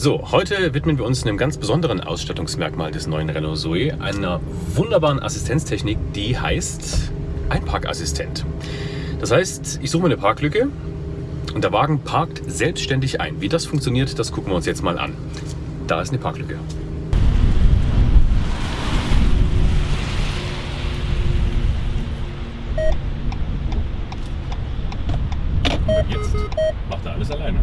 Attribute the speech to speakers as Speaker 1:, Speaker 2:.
Speaker 1: So, heute widmen wir uns einem ganz besonderen Ausstattungsmerkmal des neuen Renault Zoe, einer wunderbaren Assistenztechnik, die heißt Einparkassistent. Das heißt, ich suche mir eine Parklücke und der Wagen parkt selbstständig ein. Wie das funktioniert, das gucken wir uns jetzt mal an. Da ist eine Parklücke. Und jetzt macht er alles alleine.